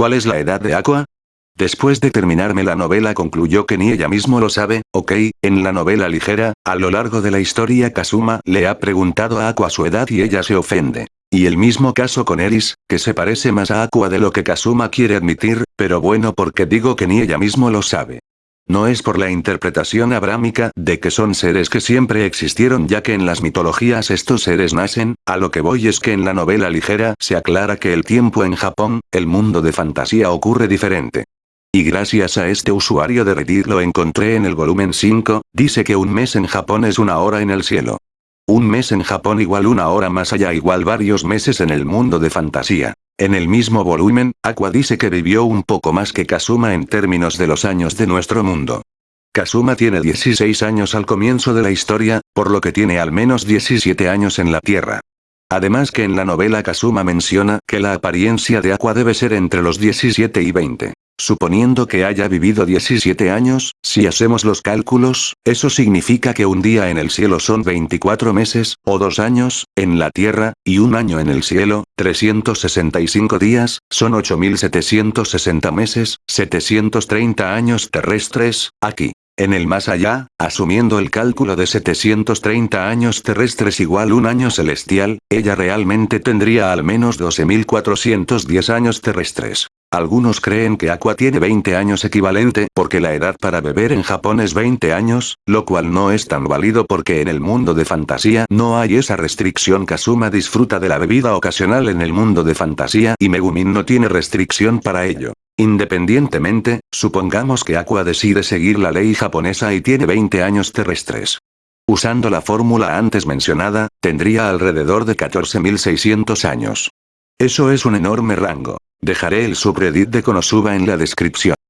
¿Cuál es la edad de Aqua? Después de terminarme la novela concluyó que ni ella mismo lo sabe, ok, en la novela ligera, a lo largo de la historia Kazuma le ha preguntado a Aqua su edad y ella se ofende. Y el mismo caso con Eris, que se parece más a Aqua de lo que Kazuma quiere admitir, pero bueno porque digo que ni ella mismo lo sabe. No es por la interpretación abrámica de que son seres que siempre existieron ya que en las mitologías estos seres nacen, a lo que voy es que en la novela ligera se aclara que el tiempo en Japón, el mundo de fantasía ocurre diferente. Y gracias a este usuario de Reddit lo encontré en el volumen 5, dice que un mes en Japón es una hora en el cielo. Un mes en Japón igual una hora más allá igual varios meses en el mundo de fantasía. En el mismo volumen, Aqua dice que vivió un poco más que Kazuma en términos de los años de nuestro mundo. Kazuma tiene 16 años al comienzo de la historia, por lo que tiene al menos 17 años en la Tierra. Además que en la novela Kazuma menciona que la apariencia de Aqua debe ser entre los 17 y 20. Suponiendo que haya vivido 17 años, si hacemos los cálculos, eso significa que un día en el cielo son 24 meses, o dos años, en la Tierra, y un año en el cielo, 365 días, son 8760 meses, 730 años terrestres, aquí. En el más allá, asumiendo el cálculo de 730 años terrestres igual un año celestial, ella realmente tendría al menos 12.410 años terrestres. Algunos creen que Aqua tiene 20 años equivalente porque la edad para beber en Japón es 20 años, lo cual no es tan válido porque en el mundo de fantasía no hay esa restricción Kazuma disfruta de la bebida ocasional en el mundo de fantasía y Megumin no tiene restricción para ello. Independientemente, supongamos que Aqua decide seguir la ley japonesa y tiene 20 años terrestres. Usando la fórmula antes mencionada, tendría alrededor de 14.600 años. Eso es un enorme rango. Dejaré el subreddit de Konosuba en la descripción.